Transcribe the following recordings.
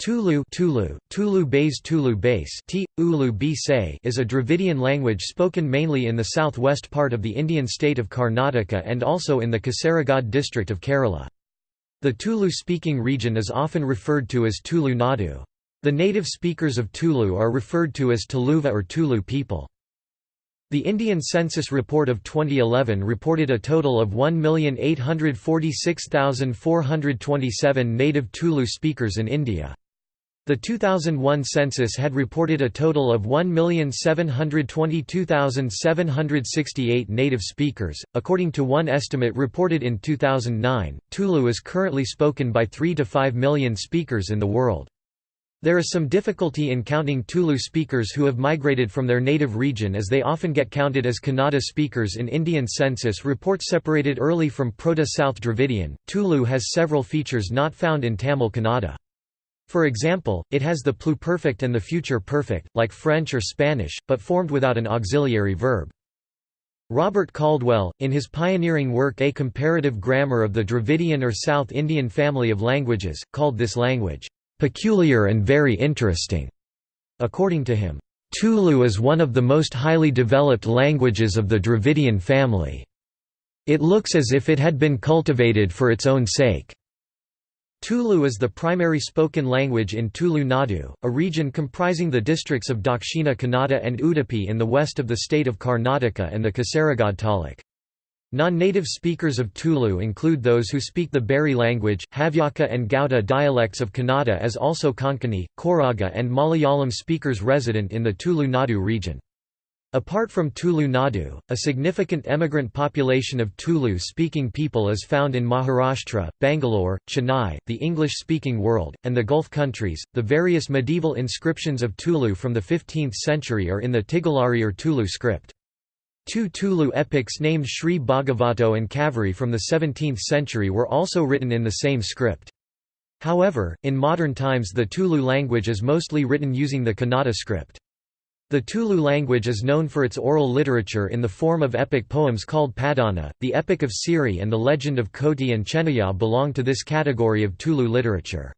Tulu Tulu, Tulu Base Tulu Base T, Ulu is a Dravidian language spoken mainly in the southwest part of the Indian state of Karnataka and also in the Kasaragod district of Kerala. The Tulu-speaking region is often referred to as Tulu Nadu. The native speakers of Tulu are referred to as Tuluva or Tulu people. The Indian Census Report of 2011 reported a total of 1,846,427 native Tulu speakers in India. The 2001 census had reported a total of 1,722,768 native speakers. According to one estimate reported in 2009, Tulu is currently spoken by 3 to 5 million speakers in the world. There is some difficulty in counting Tulu speakers who have migrated from their native region as they often get counted as Kannada speakers in Indian census reports separated early from Proto-South Dravidian. Tulu has several features not found in Tamil Kannada. For example, it has the pluperfect and the future perfect, like French or Spanish, but formed without an auxiliary verb. Robert Caldwell, in his pioneering work A Comparative Grammar of the Dravidian or South Indian Family of Languages, called this language, "...peculiar and very interesting." According to him, Tulu is one of the most highly developed languages of the Dravidian family. It looks as if it had been cultivated for its own sake. Tulu is the primary spoken language in Tulu Nadu, a region comprising the districts of Dakshina Kannada and Udupi in the west of the state of Karnataka and the Kasaragod taluk. Non-native speakers of Tulu include those who speak the Beary language, Havyaka and Gauda dialects of Kannada as also Konkani, Koraga and Malayalam speakers resident in the Tulu Nadu region. Apart from Tulu Nadu, a significant emigrant population of Tulu-speaking people is found in Maharashtra, Bangalore, Chennai, the English-speaking world, and the Gulf countries. The various medieval inscriptions of Tulu from the 15th century are in the Tigalari or Tulu script. Two Tulu epics named Sri Bhagavato and Kaveri from the 17th century were also written in the same script. However, in modern times the Tulu language is mostly written using the Kannada script. The Tulu language is known for its oral literature in the form of epic poems called Padana. The Epic of Siri and the Legend of Koti and Chennaya belong to this category of Tulu literature.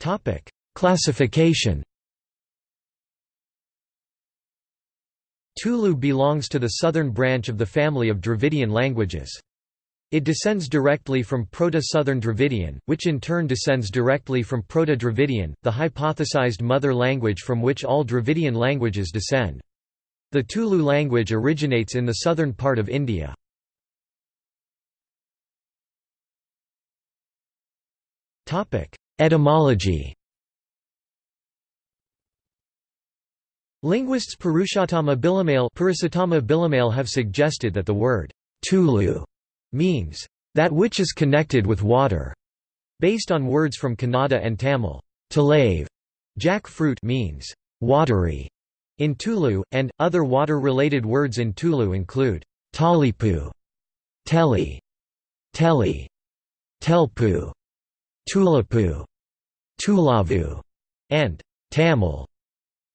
Topic: Classification. Tulu belongs to the southern branch of the family of Dravidian languages. It descends directly from Proto-Southern Dravidian, which in turn descends directly from Proto-Dravidian, the hypothesized mother language from which all Dravidian languages descend. The Tulu language originates in the southern part of India. Etymology Linguists Purushottama Bilamale have suggested that the word Tulu means, that which is connected with water, based on words from Kannada and Tamil. Talave, jackfruit means, watery, in Tulu, and, other water-related words in Tulu include, talipu, teli, teli, telpu, tulapu, tulavu, and Tamil.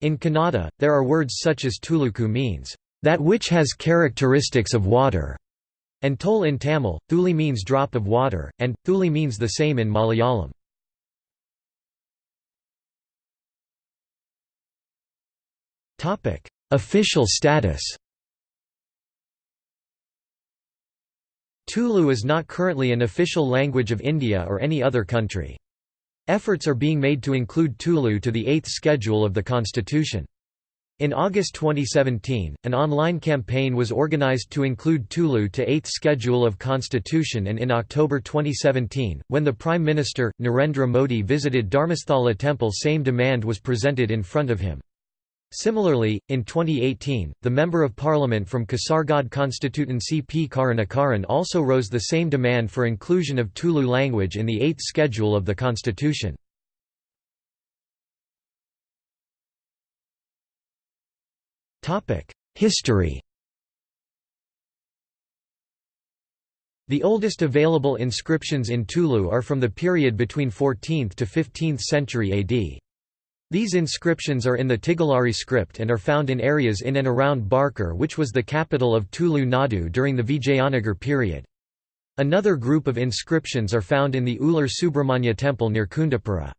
In Kannada, there are words such as tuluku means, that which has characteristics of water, and toll in Tamil, thuli means drop of water, and, thuli means the same in Malayalam. Official status Tulu is not currently an official language of India or any other country. Efforts are being made to include Tulu to the Eighth Schedule of the Constitution. In August 2017, an online campaign was organized to include Tulu to 8th Schedule of Constitution and in October 2017, when the Prime Minister, Narendra Modi visited Dharmasthala temple same demand was presented in front of him. Similarly, in 2018, the Member of Parliament from Kasargod constituency P. Karunakaran also rose the same demand for inclusion of Tulu language in the 8th Schedule of the Constitution. History The oldest available inscriptions in Tulu are from the period between 14th to 15th century AD. These inscriptions are in the Tigalari script and are found in areas in and around Barkur which was the capital of Tulu Nadu during the Vijayanagar period. Another group of inscriptions are found in the Ular Subramanya temple near Kundapura.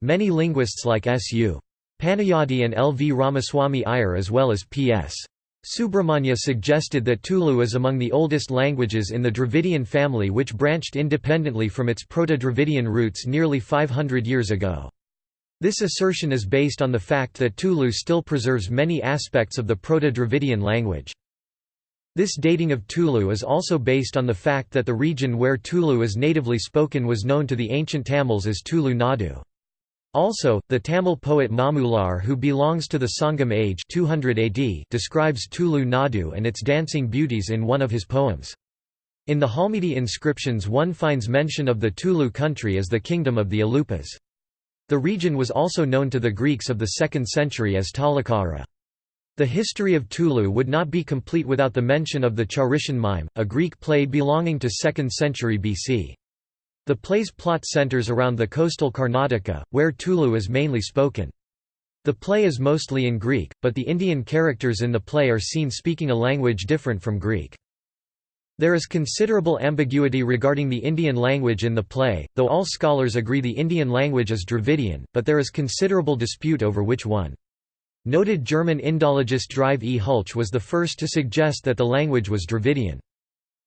Many linguists like S.U. Panayadi and L. V. Ramaswamy Iyer as well as P.S. Subramanya suggested that Tulu is among the oldest languages in the Dravidian family which branched independently from its Proto-Dravidian roots nearly 500 years ago. This assertion is based on the fact that Tulu still preserves many aspects of the Proto-Dravidian language. This dating of Tulu is also based on the fact that the region where Tulu is natively spoken was known to the ancient Tamils as Tulu Nadu. Also, the Tamil poet Mamulanar who belongs to the Sangam age 200 AD describes Tulu Nadu and its dancing beauties in one of his poems. In the Halmidi inscriptions one finds mention of the Tulu country as the kingdom of the Alupas. The region was also known to the Greeks of the 2nd century as Talakara. The history of Tulu would not be complete without the mention of the Charition mime, a Greek play belonging to 2nd century BC. The play's plot centers around the coastal Karnataka, where Tulu is mainly spoken. The play is mostly in Greek, but the Indian characters in the play are seen speaking a language different from Greek. There is considerable ambiguity regarding the Indian language in the play, though all scholars agree the Indian language is Dravidian, but there is considerable dispute over which one. Noted German Indologist Drive E. Hultzsch was the first to suggest that the language was Dravidian.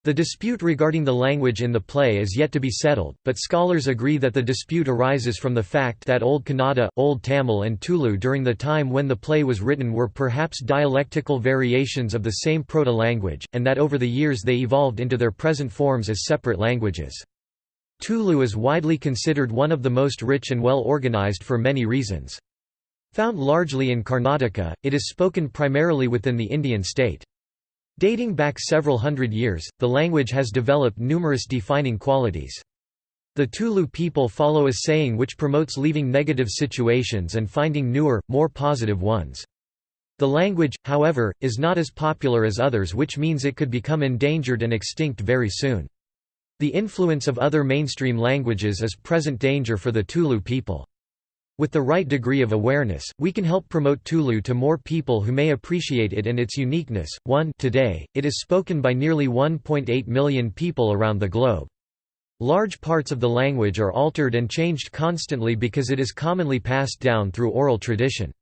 The dispute regarding the language in the play is yet to be settled, but scholars agree that the dispute arises from the fact that Old Kannada, Old Tamil and Tulu during the time when the play was written were perhaps dialectical variations of the same proto-language, and that over the years they evolved into their present forms as separate languages. Tulu is widely considered one of the most rich and well organized for many reasons. Found largely in Karnataka, it is spoken primarily within the Indian state. Dating back several hundred years, the language has developed numerous defining qualities. The Tulu people follow a saying which promotes leaving negative situations and finding newer, more positive ones. The language, however, is not as popular as others which means it could become endangered and extinct very soon. The influence of other mainstream languages is present danger for the Tulu people. With the right degree of awareness, we can help promote Tulu to more people who may appreciate it and its uniqueness. 1 Today, it is spoken by nearly 1.8 million people around the globe. Large parts of the language are altered and changed constantly because it is commonly passed down through oral tradition.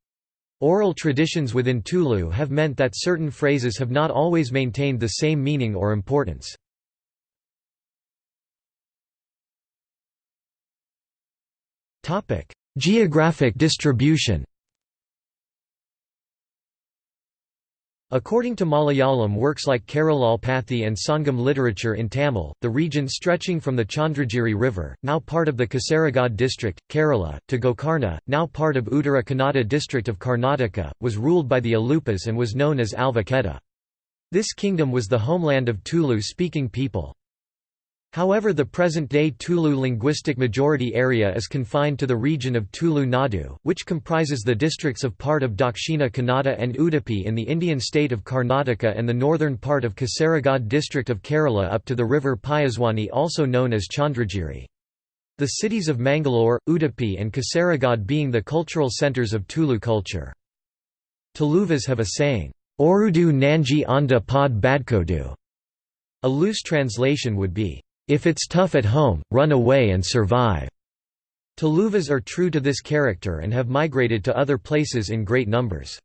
Oral traditions within Tulu have meant that certain phrases have not always maintained the same meaning or importance. Topic: Geographic distribution According to Malayalam works like Keralolpathi and Sangam literature in Tamil, the region stretching from the Chandragiri River, now part of the Kasaragod district, Kerala, to Gokarna, now part of Uttara Kannada district of Karnataka, was ruled by the Alupas and was known as Alva Kheda. This kingdom was the homeland of Tulu-speaking people. However the present-day Tulu linguistic majority area is confined to the region of Tulu Nadu, which comprises the districts of part of Dakshina Kannada and Udupi in the Indian state of Karnataka and the northern part of Kasaragod district of Kerala up to the river Payaswini also known as Chandragiri. The cities of Mangalore, Udupi and Kasaragod being the cultural centres of Tulu culture. Tuluvas have a saying, Orudu Nanji Anda Pod Badkodu. A loose translation would be, if it's tough at home, run away and survive. Tuluvas are true to this character and have migrated to other places in great numbers.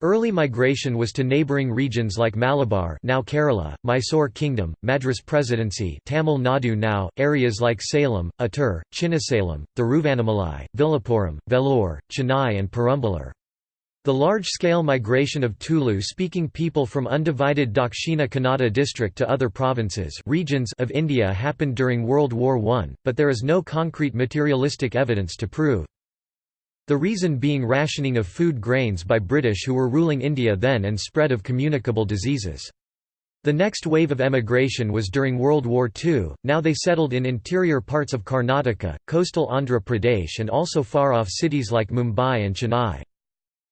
Early migration was to neighbouring regions like Malabar now Kerala, Mysore Kingdom, Madras Presidency Tamil Nadu now, areas like Salem, Attur, Chinnasalem, Thiruvannamalai, Villupuram, Vellore, Chennai and Perambalur. The large-scale migration of Tulu-speaking people from undivided Dakshina Kannada district to other provinces regions of India happened during World War I, but there is no concrete materialistic evidence to prove. The reason being rationing of food grains by British who were ruling India then and spread of communicable diseases. The next wave of emigration was during World War II, now they settled in interior parts of Karnataka, coastal Andhra Pradesh and also far-off cities like Mumbai and Chennai.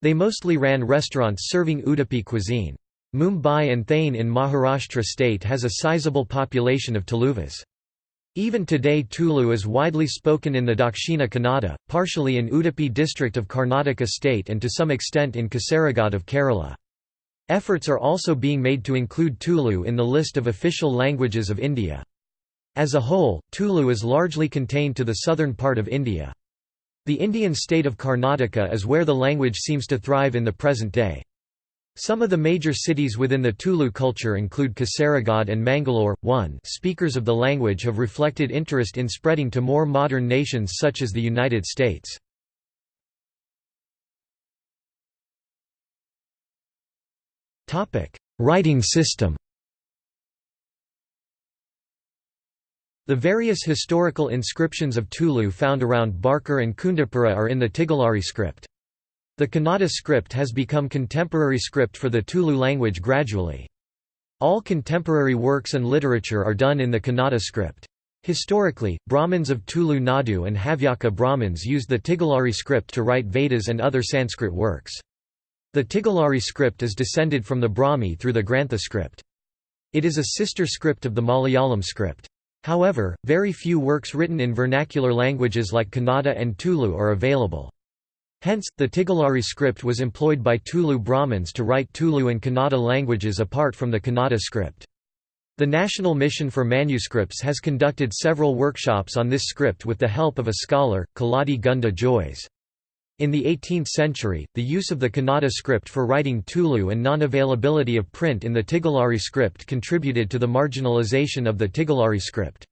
They mostly ran restaurants serving Udupi cuisine. Mumbai and Thane in Maharashtra state has a sizable population of Tuluvas. Even today Tulu is widely spoken in the Dakshina Kannada, partially in Udupi district of Karnataka state and to some extent in Kasaragod of Kerala. Efforts are also being made to include Tulu in the list of official languages of India. As a whole, Tulu is largely contained to the southern part of India. The Indian state of Karnataka is where the language seems to thrive in the present day. Some of the major cities within the Tulu culture include Kasaragod and Mangalore. 1 Speakers of the language have reflected interest in spreading to more modern nations such as the United States. Writing system The various historical inscriptions of Tulu found around Barkur and Kundapura are in the Tigalari script. The Kannada script has become contemporary script for the Tulu language gradually. All contemporary works and literature are done in the Kannada script. Historically, Brahmins of Tulu Nadu and Havyaka Brahmins used the Tigalari script to write Vedas and other Sanskrit works. The Tigalari script is descended from the Brahmi through the Grantha script. It is a sister script of the Malayalam script. However, very few works written in vernacular languages like Kannada and Tulu are available. Hence, the Tigalari script was employed by Tulu Brahmins to write Tulu and Kannada languages apart from the Kannada script. The National Mission for Manuscripts has conducted several workshops on this script with the help of a scholar, Kaladi Gunda Joys. In the 18th century, the use of the Kannada script for writing Tulu and non-availability of print in the Tigalari script contributed to the marginalization of the Tigalari script.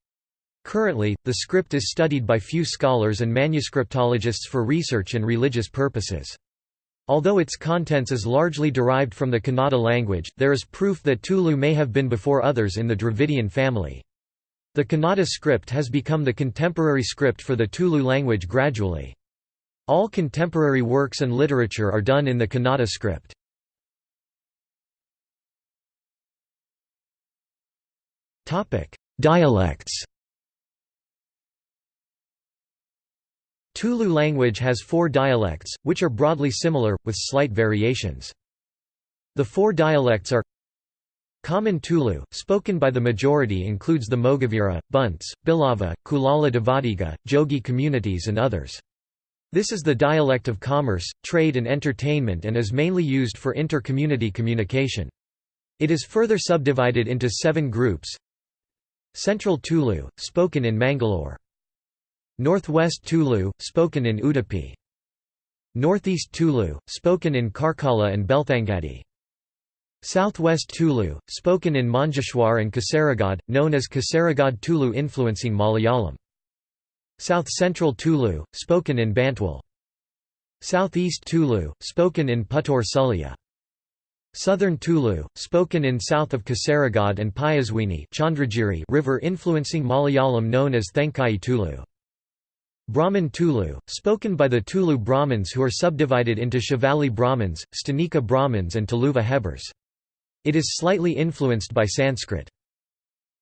Currently, the script is studied by few scholars and manuscriptologists for research and religious purposes. Although its contents is largely derived from the Kannada language, there is proof that Tulu may have been before others in the Dravidian family. The Kannada script has become the contemporary script for the Tulu language gradually. All contemporary works and literature are done in the Kannada script. Dialects Tulu language has four dialects, which are broadly similar, with slight variations. The four dialects are Common Tulu, spoken by the majority includes the Mogavira, Bunts, Bilava, Kulala Devadiga, Jogi communities and others. This is the dialect of commerce, trade and entertainment and is mainly used for inter-community communication. It is further subdivided into seven groups Central Tulu, spoken in Mangalore. Northwest Tulu, spoken in Udupi. Northeast Tulu, spoken in Karkala and Belthangadi. Southwest Tulu, spoken in Manjeshwar and Kasaragod, known as Kasaragod Tulu influencing Malayalam. South Central Tulu, spoken in Bantwal. Southeast Tulu, spoken in Puttur Sullia. Southern Tulu, spoken in south of Kasaragod and Payaswini Chandragiri river influencing Malayalam known as Thenkai Tulu. Brahmin Tulu, spoken by the Tulu Brahmins who are subdivided into Shivalli Brahmins, Stanika Brahmins and Tuluva Hebbars. It is slightly influenced by Sanskrit.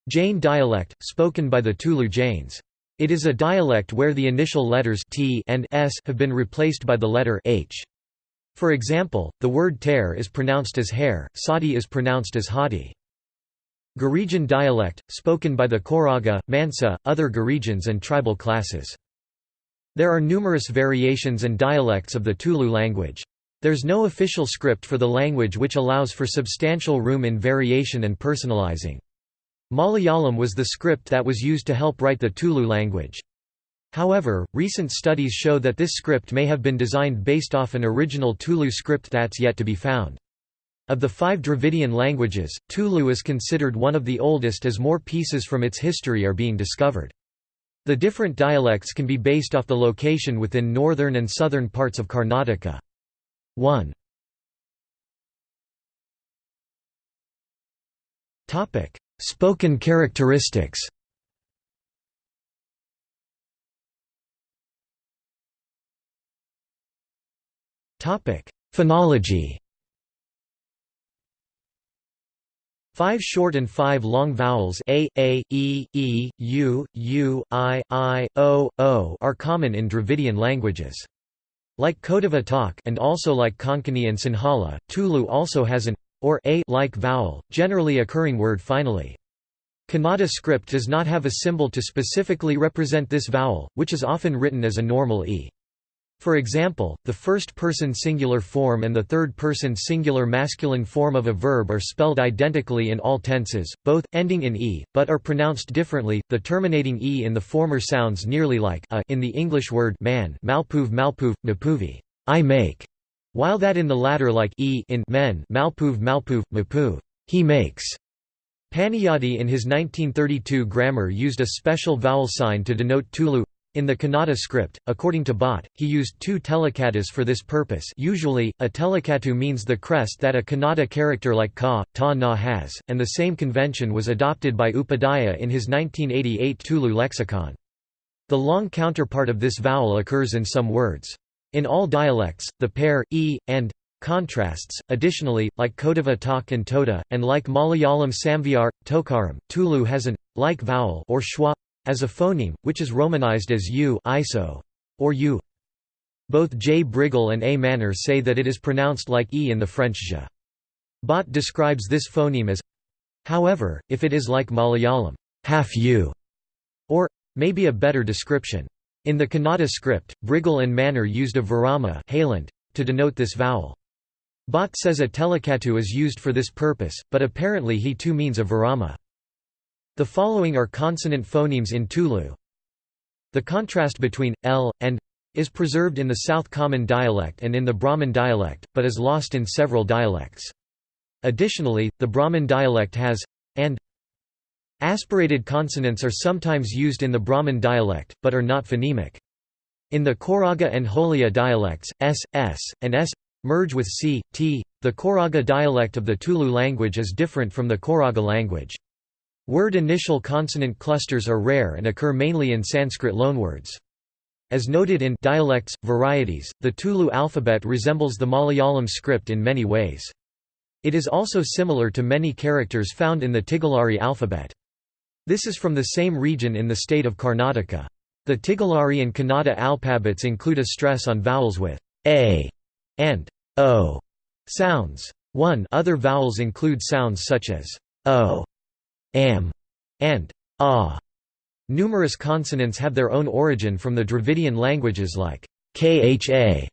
Jain dialect, spoken by the Tulu Jains. It is a dialect where the initial letters t and s have been replaced by the letter h. For example, the word ter is pronounced as hair, sati is pronounced as hadi. Girijan dialect, spoken by the Koraga, Mansa, other Girijans and tribal classes. There are numerous variations and dialects of the Tulu language. There's no official script for the language which allows for substantial room in variation and personalizing. Malayalam was the script that was used to help write the Tulu language. However, recent studies show that this script may have been designed based off an original Tulu script that's yet to be found. Of the five Dravidian languages, Tulu is considered one of the oldest as more pieces from its history are being discovered. The different dialects can be based off the location within northern and southern parts of Karnataka. 1. Spoken characteristics Phonology Five short and five long vowels a, a, e, e, u, u, i, i, o, o are common in Dravidian languages. Like Kodava takk and also like Konkani and Sinhala, Tulu also has an or a like vowel, generally occurring word finally. Kannada script does not have a symbol to specifically represent this vowel, which is often written as a normal e. For example, the first-person singular form and the third-person singular masculine form of a verb are spelled identically in all tenses, both, ending in e, but are pronounced differently, the terminating e in the former sounds nearly like a in the English word man malpuv malpuv, mapuvi I make, while that in the latter like e in men malpuv malpuv, mapuv he makes. Panniyadi in his 1932 grammar used a special vowel sign to denote Tulu in the Kannada script, according to Bhatt, he used two telekatus for this purpose usually, a telekatu means the crest that a Kannada character like ka, ta na has, and the same convention was adopted by Upadhyaya in his 1988 Tulu lexicon. The long counterpart of this vowel occurs in some words. In all dialects, the pair, e, and contrasts. Additionally, like Kodava takk and Toda, and like Malayalam Samvyar, Tokaram, Tulu has an like vowel or schwa as a phoneme, which is romanized as u iso, or u. Both J. Brigel and A. Manner say that it is pronounced like e in the French j. Bhatt describes this phoneme as However, if it is like Malayalam, half u, or, maybe a better description. In the Kannada script, Brigel and Manner used a virama to denote this vowel. Bhatt says a telekatu is used for this purpose, but apparently he too means a virama. The following are consonant phonemes in Tulu. The contrast between l and is preserved in the South Common dialect and in the Brahmin dialect, but is lost in several dialects. Additionally, the Brahmin dialect has and aspirated consonants are sometimes used in the Brahmin dialect, but are not phonemic. In the Koraga and Holia dialects, s, s, and s merge with c, t. The Koraga dialect of the Tulu language is different from the Koraga language. Word initial consonant clusters are rare and occur mainly in Sanskrit loanwords. As noted in dialects, varieties, the Tulu alphabet resembles the Malayalam script in many ways. It is also similar to many characters found in the Tigalari alphabet. This is from the same region in the state of Karnataka. The Tigalari and Kannada alphabets include a stress on vowels with a and o sounds. 1 Other vowels include sounds such as o am, and ah. Numerous consonants have their own origin from the Dravidian languages like kha, gha,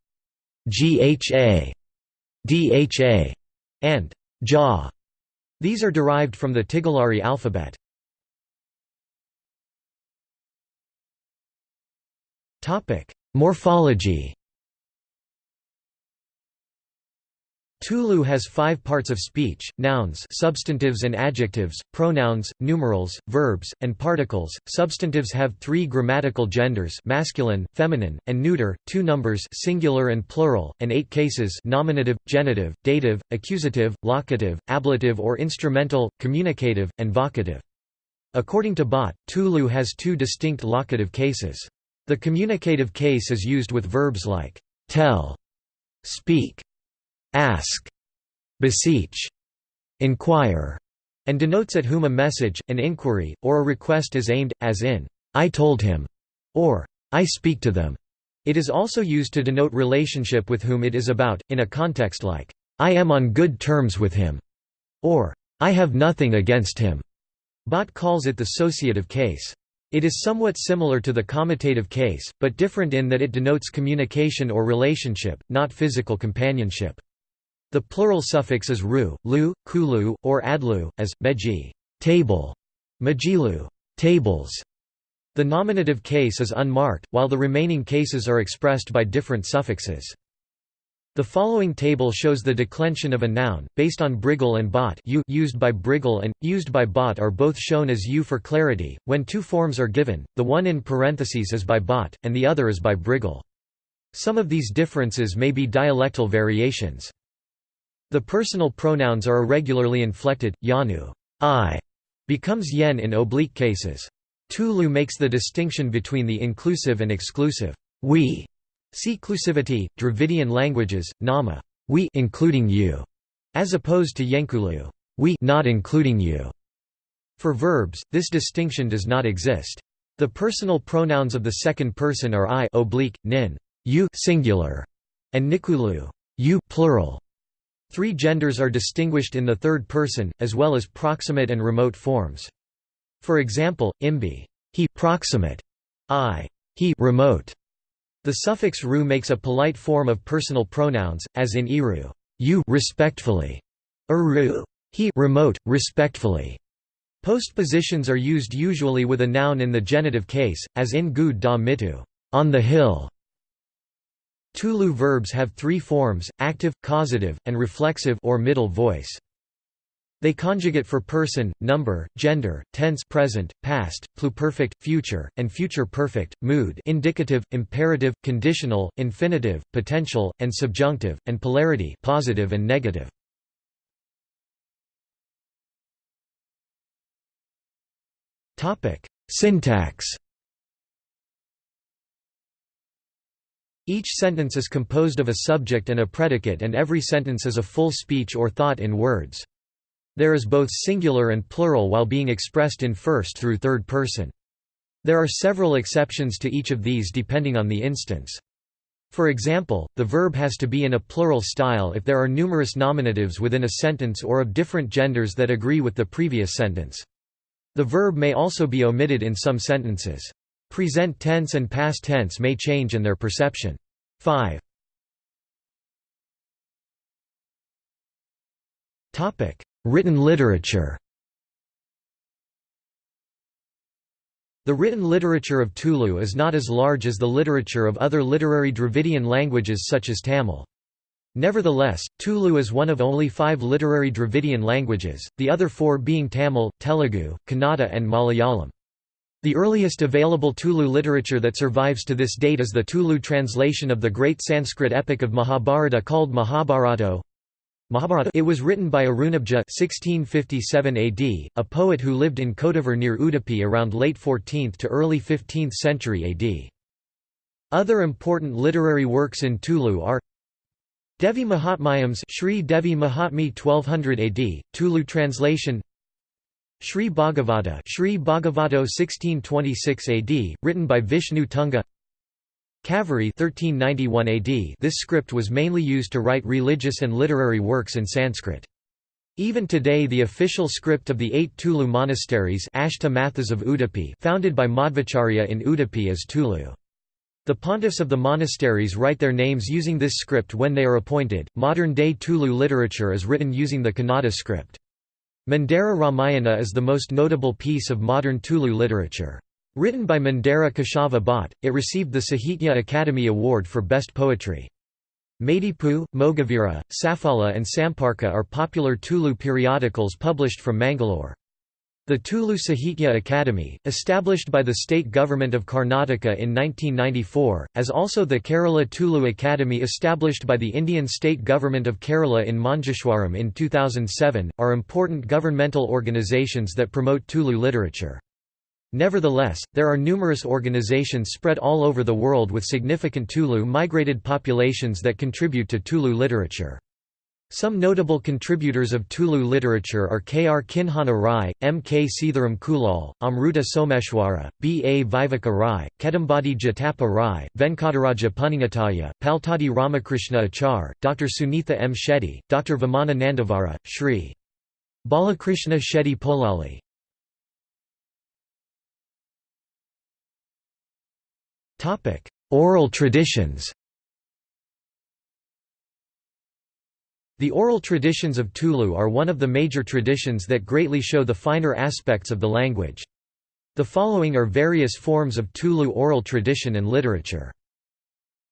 dha, and ja. These are derived from the Tigalari alphabet. Morphology Tulu has five parts of speech, nouns substantives and adjectives, pronouns, numerals, verbs, and particles. Substantives have three grammatical genders masculine, feminine, and neuter, two numbers singular and plural, and eight cases nominative, genitive, dative, accusative, locative, ablative or instrumental, communicative, and vocative. According to Bhatt, Tulu has two distinct locative cases. The communicative case is used with verbs like tell, speak, ask, beseech, inquire, and denotes at whom a message, an inquiry, or a request is aimed, as in, I told him, or I speak to them. It is also used to denote relationship with whom it is about, in a context like, I am on good terms with him, or I have nothing against him. Bhatt calls it the sociative case. It is somewhat similar to the comitative case, but different in that it denotes communication or relationship, not physical companionship. The plural suffix is ru, lu, kulu, or adlu, as, meji table", majilu tables". The nominative case is unmarked, while the remaining cases are expressed by different suffixes. The following table shows the declension of a noun, based on Brigel and Bhatt u used by Brigel and, used by Bhatt are both shown as u for clarity. When two forms are given, the one in parentheses is by Bhatt, and the other is by Brigel. Some of these differences may be dialectal variations. The personal pronouns are irregularly inflected, yanu I becomes yen in oblique cases. Tulu makes the distinction between the inclusive and exclusive we. See clusivity, Dravidian languages, nama we including you, as opposed to yenkulu we not including you. For verbs, this distinction does not exist. The personal pronouns of the second person are I oblique, nin, you singular, and nikulu, you plural. Three genders are distinguished in the third person, as well as proximate and remote forms. For example, imbi he proximate, I he remote, The suffix ru makes a polite form of personal pronouns, as in iru you respectfully, uru he remote, respectfully. Postpositions are used usually with a noun in the genitive case, as in gud da mitu on the hill. Tulu verbs have three forms, active, causative, and reflexive or middle voice. They conjugate for person, number, gender, tense present, past, pluperfect, future, and future perfect, mood indicative, imperative, conditional, infinitive, potential, and subjunctive, and polarity positive and negative. Syntax Each sentence is composed of a subject and a predicate and every sentence is a full speech or thought in words. There is both singular and plural while being expressed in first through third person. There are several exceptions to each of these depending on the instance. For example, the verb has to be in a plural style if there are numerous nominatives within a sentence or of different genders that agree with the previous sentence. The verb may also be omitted in some sentences. Present tense and past tense may change in their perception. 5. Written literature The written literature of Tulu is not as large as the literature of other literary Dravidian languages such as Tamil. Nevertheless, Tulu is one of only five literary Dravidian languages, the other four being Tamil, Telugu, Kannada and Malayalam. The earliest available Tulu literature that survives to this date is the Tulu translation of the great Sanskrit epic of Mahabharata called Mahabharata. Mahabharata. It was written by Arunabja 1657 AD, a poet who lived in Kodavar near Udupi around late 14th to early 15th century AD. Other important literary works in Tulu are Devi Mahatmyams Sri Devi Mahatmi 1200 AD, Tulu translation Sri Bhagavata Sri Bhagavato 1626 AD, written by Vishnu Tunga Kaveri 1391 AD this script was mainly used to write religious and literary works in Sanskrit. Even today the official script of the eight Tulu monasteries Ashta Mathas of Udupi founded by Madhvacharya in Udupi is Tulu. The pontiffs of the monasteries write their names using this script when they are appointed. Modern-day Tulu literature is written using the Kannada script. Mandara Ramayana is the most notable piece of modern Tulu literature. Written by Mandara Keshava Bhatt, it received the Sahitya Akademi Award for Best Poetry. Madipu, Mogavira, Safala and Samparka are popular Tulu periodicals published from Mangalore. The Tulu Sahitya Academy, established by the state government of Karnataka in 1994, as also the Kerala Tulu Academy established by the Indian state government of Kerala in Manjeshwaram in 2007, are important governmental organizations that promote Tulu literature. Nevertheless, there are numerous organizations spread all over the world with significant Tulu-migrated populations that contribute to Tulu literature. Some notable contributors of Tulu literature are K. R. Kinhana Rai, M. K. Seetharam Kulal, Amruta Someshwara, B. A. Viveka Rai, Kedambadi Jatapa Rai, Venkataraja Punningataya, Paltadi Ramakrishna Achar, Dr. Sunitha M. Shetty, Dr. Vamana Nandavara, Shri. Balakrishna Shetty Polali Oral traditions The oral traditions of Tulu are one of the major traditions that greatly show the finer aspects of the language. The following are various forms of Tulu oral tradition and literature.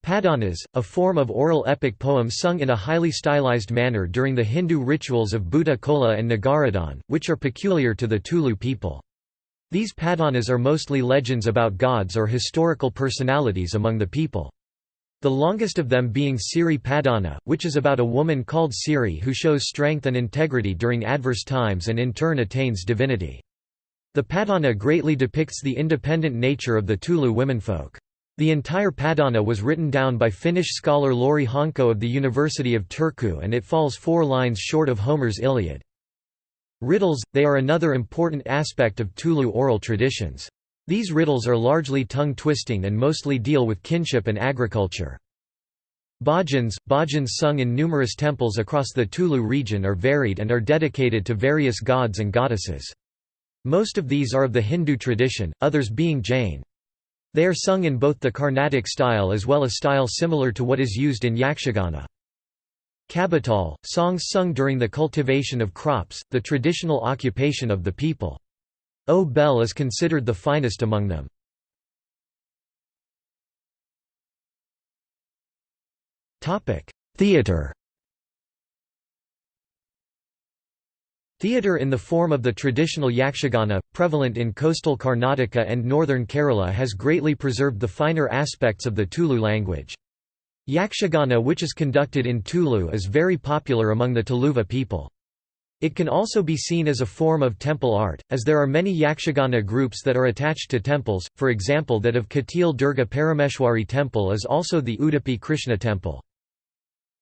Padanas, a form of oral epic poem sung in a highly stylized manner during the Hindu rituals of Bhuta Kola and Nagaradhan, which are peculiar to the Tulu people. These padanas are mostly legends about gods or historical personalities among the people. The longest of them being Siri Padana, which is about a woman called Siri who shows strength and integrity during adverse times and in turn attains divinity. The Padana greatly depicts the independent nature of the Tulu womenfolk. The entire Padana was written down by Finnish scholar Lauri Honko of the University of Turku and it falls four lines short of Homer's Iliad. Riddles, they are another important aspect of Tulu oral traditions. These riddles are largely tongue-twisting and mostly deal with kinship and agriculture. Bhajans, bhajans sung in numerous temples across the Tulu region are varied and are dedicated to various gods and goddesses. Most of these are of the Hindu tradition, others being Jain. They are sung in both the Carnatic style as well as style similar to what is used in Yakshagana. Kabital, songs sung during the cultivation of crops, the traditional occupation of the people. O Bell is considered the finest among them. Theatre Theatre in the form of the traditional yakshagana, prevalent in coastal Karnataka and northern Kerala has greatly preserved the finer aspects of the Tulu language. Yakshagana which is conducted in Tulu is very popular among the Tuluva people. It can also be seen as a form of temple art, as there are many Yakshagana groups that are attached to temples, for example that of Katil Durga Parameshwari temple is also the Udupi Krishna temple.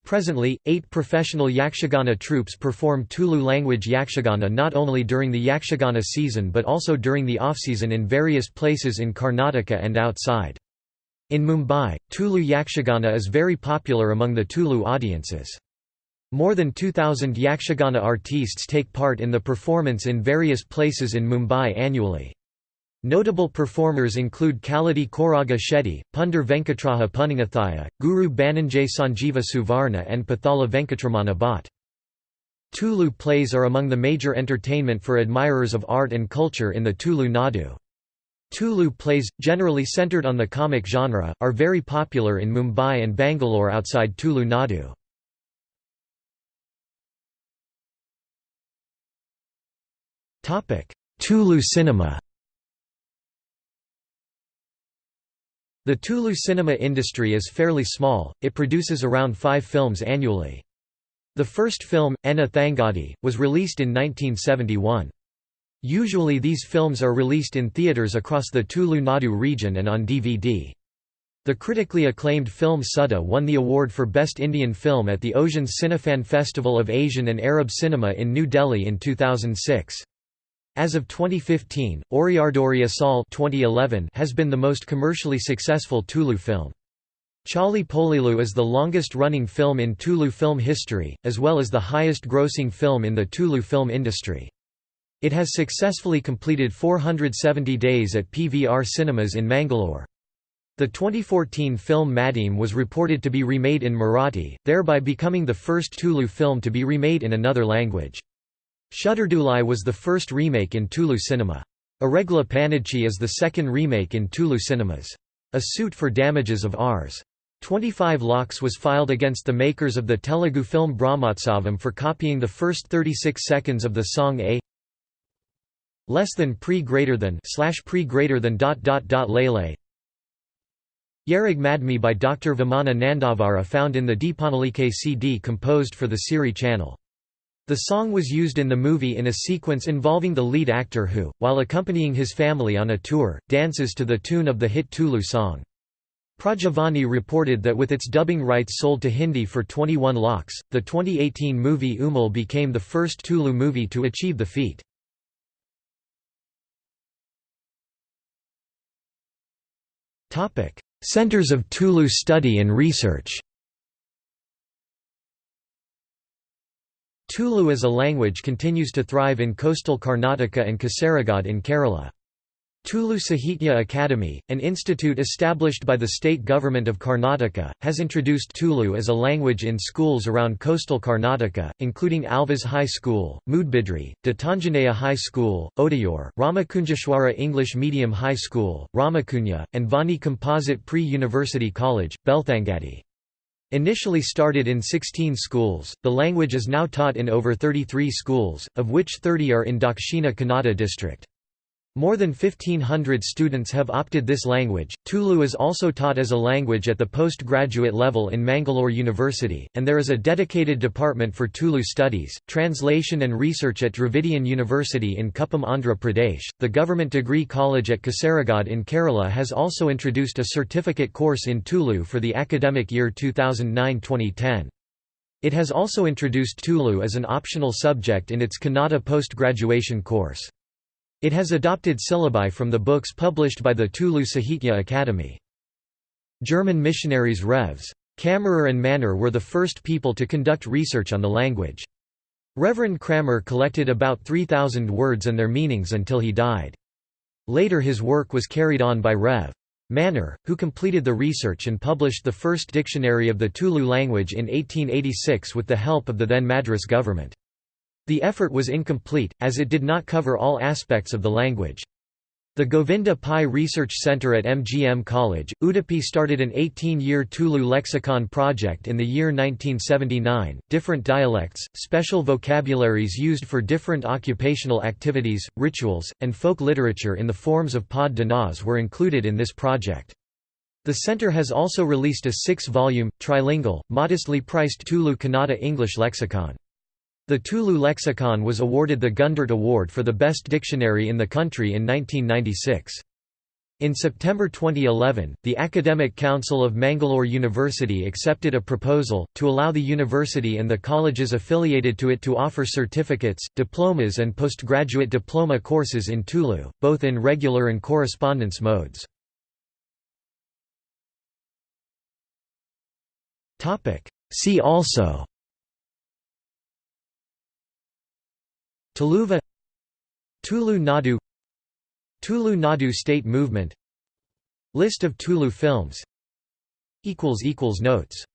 Presently, eight professional Yakshagana troupes perform Tulu language Yakshagana not only during the Yakshagana season but also during the off-season in various places in Karnataka and outside. In Mumbai, Tulu Yakshagana is very popular among the Tulu audiences. More than 2,000 Yakshagana artistes take part in the performance in various places in Mumbai annually. Notable performers include Kaladi Koraga Shetty, Pundar Venkatraha Punningathaya, Guru Bannanje Sanjeeva Suvarna and Pathala Venkatramana Bhatt. Tulu plays are among the major entertainment for admirers of art and culture in the Tulu Nadu. Tulu plays, generally centered on the comic genre, are very popular in Mumbai and Bangalore outside Tulu Nadu. Tulu cinema The Tulu cinema industry is fairly small, it produces around five films annually. The first film, Enna Thangadi, was released in 1971. Usually these films are released in theatres across the Tulu Nadu region and on DVD. The critically acclaimed film Suddha won the award for Best Indian Film at the Osian's Cinefan Festival of Asian and Arab Cinema in New Delhi in 2006. As of 2015, Oriyardori Asal 2011 has been the most commercially successful Tulu film. Chali Polilu is the longest-running film in Tulu film history, as well as the highest-grossing film in the Tulu film industry. It has successfully completed 470 days at PVR Cinemas in Mangalore. The 2014 film Madime was reported to be remade in Marathi, thereby becoming the first Tulu film to be remade in another language. Shutterdulai was the first remake in Tulu cinema. Aregla Panadchi is the second remake in Tulu cinemas. A suit for damages of Rs. 25 lakhs was filed against the makers of the Telugu film Brahmotsavam for copying the first 36 seconds of the song A less than pre greater than slash pre greater than dot dot dot lele Yerag Madmi by Dr. Vamana Nandavara found in the Deepanalike CD composed for the Siri channel. The song was used in the movie in a sequence involving the lead actor who, while accompanying his family on a tour, dances to the tune of the hit Tulu song. Prajavani reported that with its dubbing rights sold to Hindi for 21 lakhs, the 2018 movie Umil became the first Tulu movie to achieve the feat. Centers of Tulu study and research Tulu as a language continues to thrive in coastal Karnataka and Kasaragod in Kerala. Tulu Sahitya Academy, an institute established by the state government of Karnataka, has introduced Tulu as a language in schools around coastal Karnataka, including Alvas High School, Moodbidri, Dattanjanaya High School, Odayor, Ramakunjeshwara English Medium High School, Ramakunja, and Vani Composite Pre-University College, Belthangadi. Initially started in 16 schools, the language is now taught in over 33 schools, of which 30 are in Dakshina Kannada district. More than 1,500 students have opted this language. Tulu is also taught as a language at the postgraduate level in Mangalore University, and there is a dedicated department for Tulu studies, translation and research at Dravidian University in Kuppam, Andhra Pradesh. The Government Degree College at Kasaragod in Kerala has also introduced a certificate course in Tulu for the academic year 2009 2010. It has also introduced Tulu as an optional subject in its Kannada post-graduation course. It has adopted syllabi from the books published by the Tulu Sahitya Academy. German missionaries Revs. Kammerer and Manner were the first people to conduct research on the language. Reverend Kammerer collected about 3,000 words and their meanings until he died. Later his work was carried on by Rev. Manner, who completed the research and published the first dictionary of the Tulu language in 1886 with the help of the then Madras government. The effort was incomplete, as it did not cover all aspects of the language. The Govinda Pai Research Centre at MGM College, Udupi started an 18-year Tulu lexicon project in the year 1979. Different dialects, special vocabularies used for different occupational activities, rituals, and folk literature in the forms of Pod were included in this project. The centre has also released a six-volume, trilingual, modestly priced Tulu Kannada English lexicon. The Tulu lexicon was awarded the Gundert Award for the best dictionary in the country in 1996. In September 2011, the Academic Council of Mangalore University accepted a proposal, to allow the university and the colleges affiliated to it to offer certificates, diplomas and postgraduate diploma courses in Tulu, both in regular and correspondence modes. See also Tuluva Tulu Nadu Tulu Nadu state movement List of Tulu films Notes